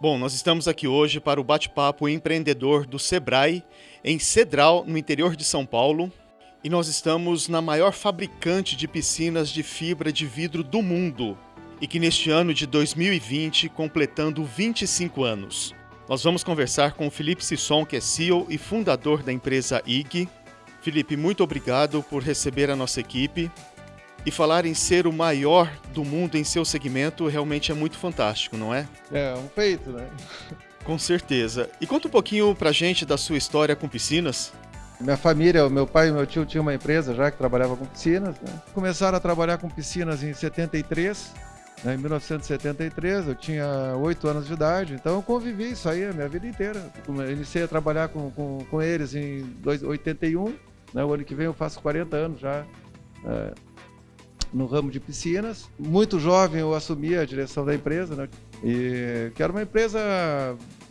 Bom, nós estamos aqui hoje para o bate-papo empreendedor do Sebrae, em Cedral, no interior de São Paulo. E nós estamos na maior fabricante de piscinas de fibra de vidro do mundo. E que neste ano de 2020, completando 25 anos. Nós vamos conversar com o Felipe Sisson, que é CEO e fundador da empresa IG. Felipe, muito obrigado por receber a nossa equipe. E falar em ser o maior do mundo em seu segmento realmente é muito fantástico, não é? É, um feito, né? Com certeza. E conta um pouquinho pra gente da sua história com piscinas. Minha família, meu pai e meu tio tinham uma empresa já que trabalhava com piscinas. Né? Começaram a trabalhar com piscinas em 73. Né? Em 1973, eu tinha 8 anos de idade, então eu convivi isso aí a minha vida inteira. Eu iniciei a trabalhar com, com, com eles em 81, né? o ano que vem eu faço 40 anos já. É, no ramo de piscinas. Muito jovem eu assumi a direção da empresa, né? E que era uma empresa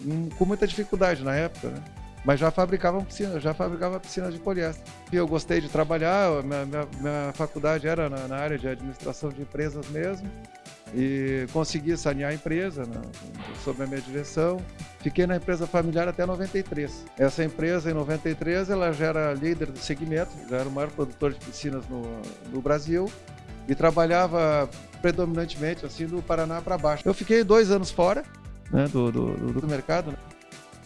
hum, com muita dificuldade na época, né? Mas já fabricava piscinas, já fabricava piscinas de poliéster. Eu gostei de trabalhar, minha, minha, minha faculdade era na, na, área de administração de empresas mesmo. E consegui sanear a empresa né, sob a minha direção. Fiquei na empresa familiar até 93. Essa empresa, em 93, ela já era líder do segmento, já era o maior produtor de piscinas no, no Brasil e trabalhava predominantemente assim do Paraná para baixo. Eu fiquei dois anos fora né, do, do, do, mercado né,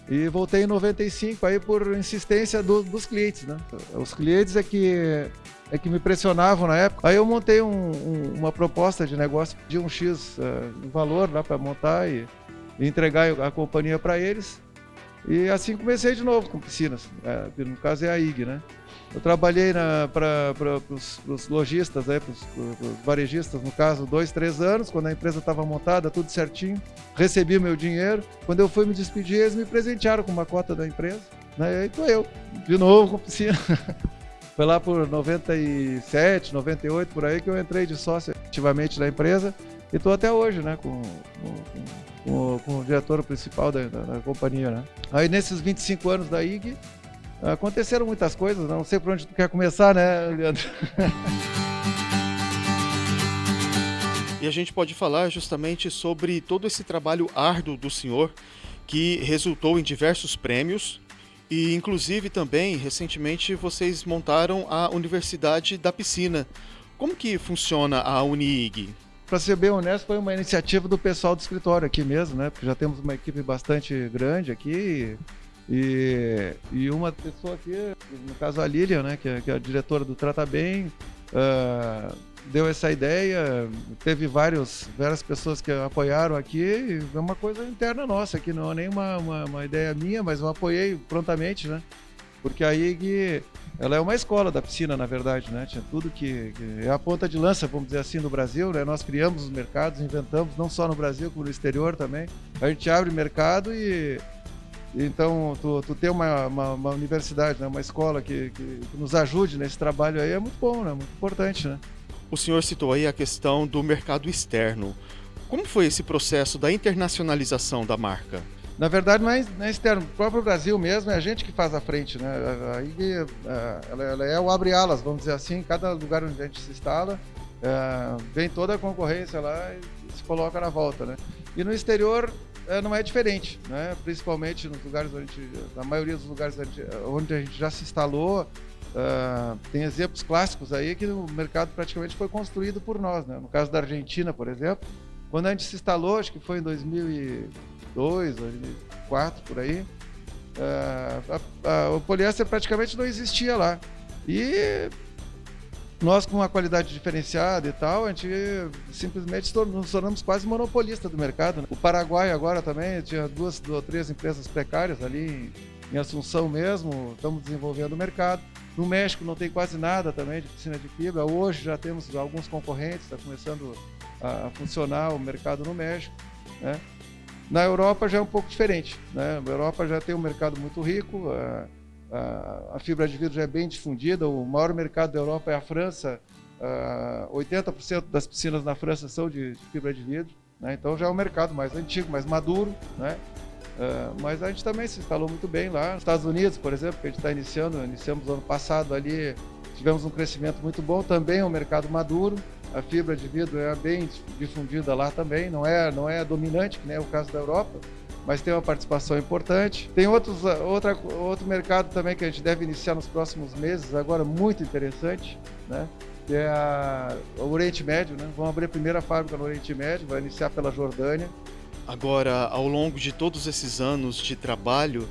e voltei em 95 aí por insistência do, dos clientes. Né? Os clientes é que é que me pressionavam na época. Aí eu montei um, um, uma proposta de negócio de um X uh, valor lá para montar e, e, entregar a companhia para eles. E assim comecei de novo com piscinas. É, no caso é a IG, né? Eu trabalhei para os lojistas, para os varejistas, no caso, dois, três anos, quando a empresa estava montada, tudo certinho. Recebi meu dinheiro. Quando eu fui me despedir, eles me presentearam com uma cota da empresa. Né? E aí estou eu, de novo com piscina. Foi lá por 97, 98, por aí, que eu entrei de sócio ativamente da empresa. E estou até hoje, né, com, com, com, com o diretor principal da, da, da companhia. Né? Aí nesses 25 anos da IG, Aconteceram muitas coisas, não sei por onde tu quer começar, né, Leandro? E a gente pode falar justamente sobre todo esse trabalho árduo do senhor que resultou em diversos prêmios e inclusive também recentemente vocês montaram a Universidade da Piscina. Como que funciona a UniIG? Para ser bem honesto, foi uma iniciativa do pessoal do escritório aqui mesmo, né? Porque já temos uma equipe bastante grande aqui e, e uma pessoa aqui, no caso a Lilian, né, que é, que é a diretora do Trata Bem, uh, deu essa ideia. Teve vários, várias pessoas que apoiaram aqui. é uma coisa interna nossa aqui, não é nem uma, uma, uma, ideia minha, mas eu apoiei prontamente, né? Porque a IG, ela é uma escola da piscina, na verdade, né? Tinha tudo que, que é a ponta de lança, vamos dizer assim, no Brasil, né? Nós criamos os mercados, inventamos, não só no Brasil, como no exterior também. A gente abre mercado e então, tu, tu ter uma, uma, uma universidade, né, uma escola que, que, que, nos ajude nesse trabalho aí é muito bom, né, muito importante. Né? O senhor citou aí a questão do mercado externo. Como foi esse processo da internacionalização da marca? Na verdade, não é, não é externo. O próprio Brasil mesmo é a gente que faz a frente. Né? Aí, ela, ela é o abre-alas, vamos dizer assim. Cada lugar onde a gente se instala, é, vem toda a concorrência lá e se coloca na volta. Né? E no exterior, é, não é diferente, né? principalmente nos lugares onde na maioria dos lugares onde a gente já se instalou, uh, tem exemplos clássicos aí que o mercado praticamente foi construído por nós. Né? No caso da Argentina, por exemplo, quando a gente se instalou, acho que foi em 2002, 2004, por aí, uh, a, a, o poliéster praticamente não existia lá. E nós, com uma qualidade diferenciada e tal, a gente simplesmente nos tornamos quase monopolista do mercado. Né? O Paraguai agora também tinha duas ou três empresas precárias ali em Assunção mesmo, estamos desenvolvendo o mercado. No México não tem quase nada também de piscina de fibra. Hoje já temos alguns concorrentes, está começando a funcionar o mercado no México. Né? Na Europa já é um pouco diferente. Né? A Europa já tem um mercado muito rico a fibra de vidro já é bem difundida, o maior mercado da Europa é a França, 80% das piscinas na França são de, fibra de vidro, né? então já é um mercado mais antigo, mais maduro, né? mas a gente também se instalou muito bem lá. Nos Estados Unidos, por exemplo, que a gente está iniciando, iniciamos ano passado ali, tivemos um crescimento muito bom, também é um mercado maduro, a fibra de vidro é bem difundida lá também, não é, não é dominante, que nem é o caso da Europa, mas tem uma participação importante. Tem outros, outra, outro mercado também que a gente deve iniciar nos próximos meses, agora muito interessante, né? que é a, o Oriente Médio. Né? Vamos abrir a primeira fábrica no Oriente Médio, vai iniciar pela Jordânia. Agora, ao longo de todos esses anos de trabalho,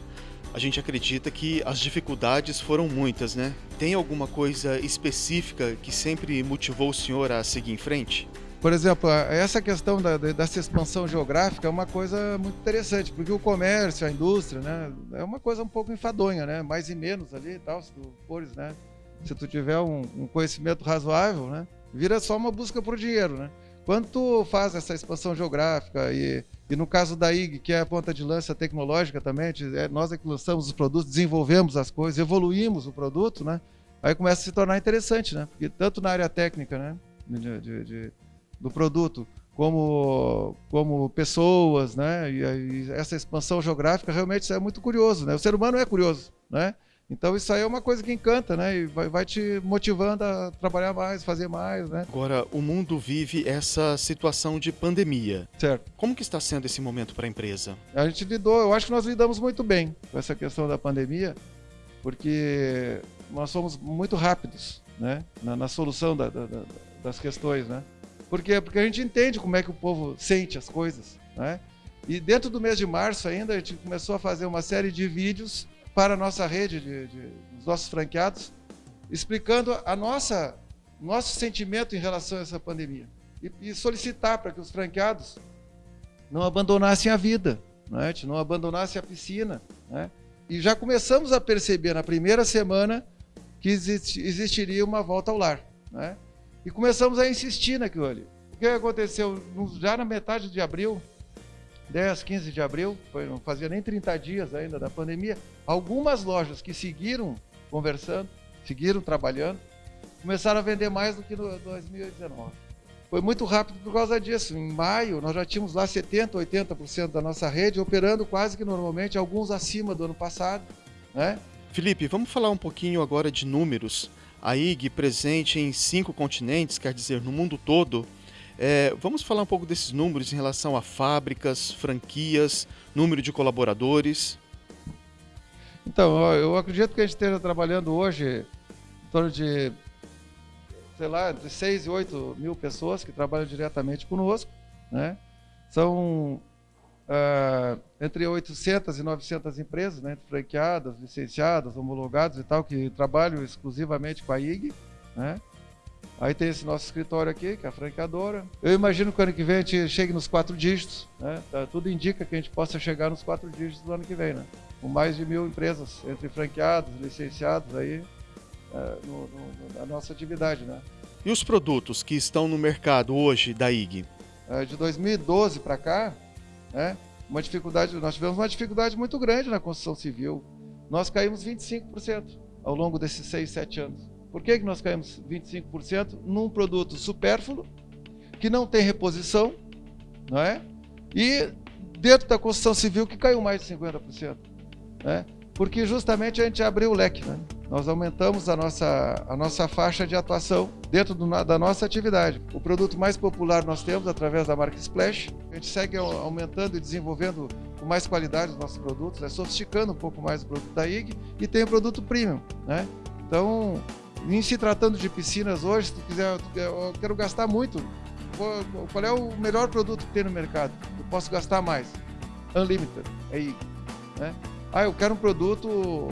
a gente acredita que as dificuldades foram muitas, né? Tem alguma coisa específica que sempre motivou o senhor a seguir em frente? Por exemplo, essa questão da, dessa expansão geográfica é uma coisa muito interessante, porque o comércio, a indústria, né, é uma coisa um pouco enfadonha, né? Mais e menos ali e tal, se tu fores, né? Se tu tiver um, um conhecimento razoável, né? Vira só uma busca por dinheiro, né? Quando tu faz essa expansão geográfica e, e no caso da IG, que é a ponta de lança tecnológica também, é, nós é que lançamos os produtos, desenvolvemos as coisas, evoluímos o produto, né? Aí começa a se tornar interessante, né? Porque tanto na área técnica, né? de, de, de do produto, como, como pessoas, né? E, e, essa expansão geográfica realmente é muito curioso, né? O ser humano é curioso, né? Então isso aí é uma coisa que encanta, né? E vai, vai, te motivando a trabalhar mais, fazer mais, né? Agora, o mundo vive essa situação de pandemia. Certo. Como que está sendo esse momento para a empresa? A gente lidou, eu acho que nós lidamos muito bem com essa questão da pandemia, porque nós somos muito rápidos, né? Na, na solução da, da, da, das questões, né? Por quê? Porque a gente entende como é que o povo sente as coisas, né? E dentro do mês de março ainda, a gente começou a fazer uma série de vídeos para a nossa rede, de, de, dos nossos franqueados, explicando a nossa nosso sentimento em relação a essa pandemia. E, e solicitar para que os franqueados não abandonassem a vida, né? não abandonassem a piscina. Né? E já começamos a perceber na primeira semana que existiria uma volta ao lar. Né? E começamos a insistir naquilo ali. O que aconteceu? Já na metade de abril, 10, 15 de abril, foi, não fazia nem 30 dias ainda da pandemia, algumas lojas que seguiram conversando, seguiram trabalhando, começaram a vender mais do que no 2019. Foi muito rápido por causa disso. Em maio, nós já tínhamos lá 70%, 80% da nossa rede operando quase que normalmente, alguns acima do ano passado. Né? Felipe, vamos falar um pouquinho agora de números a IG presente em cinco continentes, quer dizer, no mundo todo. É, vamos falar um pouco desses números em relação a fábricas, franquias, número de colaboradores. Então, eu acredito que a gente esteja trabalhando hoje em torno de, sei lá, de 6 e 8 mil pessoas que trabalham diretamente conosco. Né? São uh, entre 800 e 900 empresas, né, franqueadas, licenciadas, homologadas e tal, que trabalham exclusivamente com a IG. Né? Aí tem esse nosso escritório aqui, que é a franqueadora. Eu imagino que o ano que vem a gente chegue nos quatro dígitos. Né? Tá, tudo indica que a gente possa chegar nos quatro dígitos do ano que vem, né? com mais de mil empresas, entre franqueados, licenciados, aí, é, no, no, na nossa atividade. Né? E os produtos que estão no mercado hoje da IG? É, de 2012 para cá, né? Uma dificuldade, nós tivemos uma dificuldade muito grande na construção civil. Nós caímos 25% ao longo desses 6, 7 anos. Por que, que nós caímos 25%? Num produto supérfluo, que não tem reposição, não é? E dentro da construção civil que caiu mais de 50%. Né? Porque justamente a gente abriu o leque, né? Nós aumentamos a nossa, a nossa faixa de atuação dentro do, da nossa atividade. O produto mais popular nós temos através da marca Splash. A gente segue aumentando e desenvolvendo com mais qualidade os nossos produtos, né? sofisticando um pouco mais o produto da IG e tem o produto premium. Né? Então, em se tratando de piscinas hoje, se tu quiser, eu quero gastar muito. Qual é o melhor produto que tem no mercado? Eu posso gastar mais. Unlimited, é IG. Né? Ah, eu quero um produto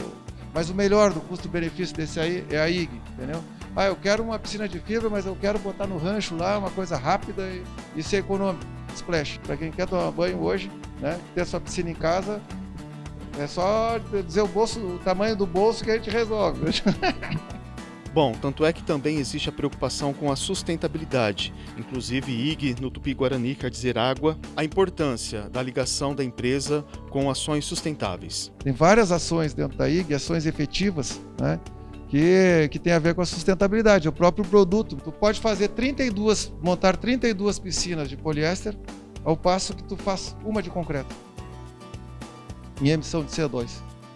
mas o melhor do custo-benefício desse aí é a IG, entendeu? Ah, eu quero uma piscina de fibra, mas eu quero botar no rancho lá uma coisa rápida e, e ser econômico. Splash. Para quem quer tomar banho hoje, né? Ter sua piscina em casa, é só dizer o bolso, o tamanho do bolso que a gente resolve. Bom, tanto é que também existe a preocupação com a sustentabilidade, inclusive IG no Tupi-Guarani quer dizer água, a importância da ligação da empresa com ações sustentáveis. Tem várias ações dentro da IG, ações efetivas, né? Que, que tem a ver com a sustentabilidade, o próprio produto. Tu pode fazer 32, montar 32 piscinas de poliéster, ao passo que tu faz uma de concreto. Em emissão de CO2.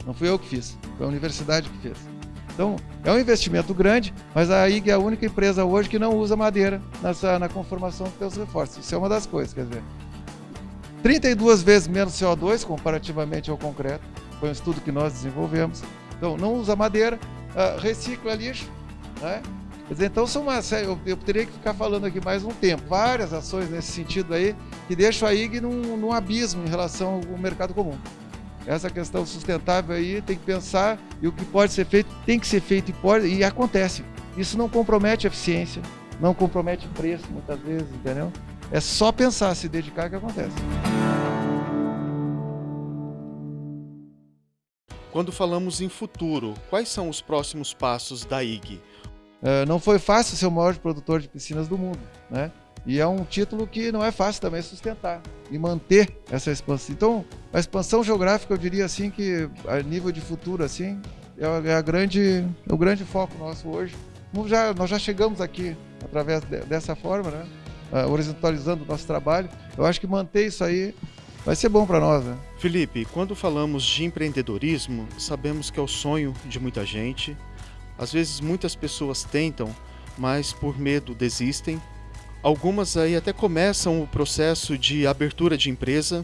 Não fui eu que fiz, foi a universidade que fez. Então, é um investimento grande, mas a IG é a única empresa hoje que não usa madeira nessa, na conformação dos seus reforços. Isso é uma das coisas, quer dizer. 32 vezes menos CO2 comparativamente ao concreto. Foi um estudo que nós desenvolvemos. Então, não usa madeira, uh, recicla lixo. Né? Dizer, então, são uma eu, eu, teria que ficar falando aqui mais um tempo. Várias ações nesse sentido aí que deixam a IG num, num abismo em relação ao mercado comum. Essa questão sustentável aí tem que pensar e o que pode ser feito tem que ser feito e pode e acontece. Isso não compromete a eficiência, não compromete o preço muitas vezes, entendeu? É só pensar, se dedicar que acontece. Quando falamos em futuro, quais são os próximos passos da IG? Uh, não foi fácil ser o maior produtor de piscinas do mundo, né? E é um título que não é fácil também sustentar e manter essa expansão. Então, a expansão geográfica, eu diria assim que a nível de futuro assim, é, a grande, é o grande foco nosso hoje. Já, nós já chegamos aqui através de, dessa forma, né? Uh, horizontalizando o nosso trabalho. Eu acho que manter isso aí vai ser bom para nós. Né? Felipe, quando falamos de empreendedorismo, sabemos que é o sonho de muita gente. Às vezes muitas pessoas tentam, mas por medo desistem Algumas aí até começam o processo de abertura de empresa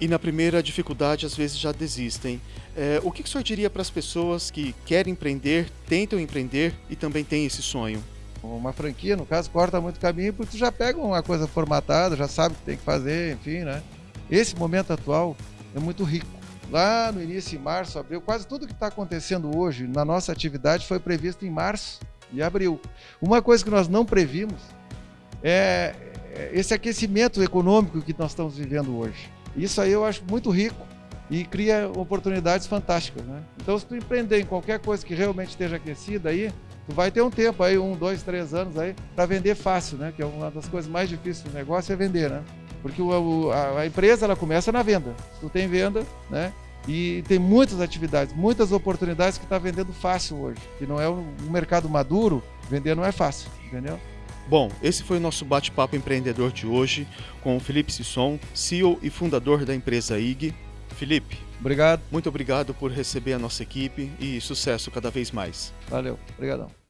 e na primeira dificuldade às vezes já desistem. É, o que, que o senhor diria para as pessoas que querem empreender, tentam empreender e também têm esse sonho? Uma franquia, no caso, corta muito caminho porque tu já pega uma coisa formatada, já sabe o que tem que fazer, enfim, né? Esse momento atual é muito rico. Lá no início, em março, abril, quase tudo que está acontecendo hoje na nossa atividade foi previsto em março e abril. Uma coisa que nós não previmos é, é esse aquecimento econômico que nós estamos vivendo hoje. Isso aí eu acho muito rico e cria oportunidades fantásticas, né? Então, se tu empreender em qualquer coisa que realmente esteja aquecida aí, tu vai ter um tempo aí, um, dois, três anos aí, para vender fácil, né? Que é uma das coisas mais difíceis do negócio é vender, né? Porque o, a, a, empresa ela começa na venda. Se tu tem venda, né? E tem muitas atividades, muitas oportunidades que está vendendo fácil hoje. Que não é um, mercado maduro, vender não é fácil, entendeu? Bom, esse foi o nosso bate-papo empreendedor de hoje com o Felipe Sisson, CEO e fundador da empresa IG. Felipe, obrigado. Muito obrigado por receber a nossa equipe e sucesso cada vez mais. Valeu, obrigadão.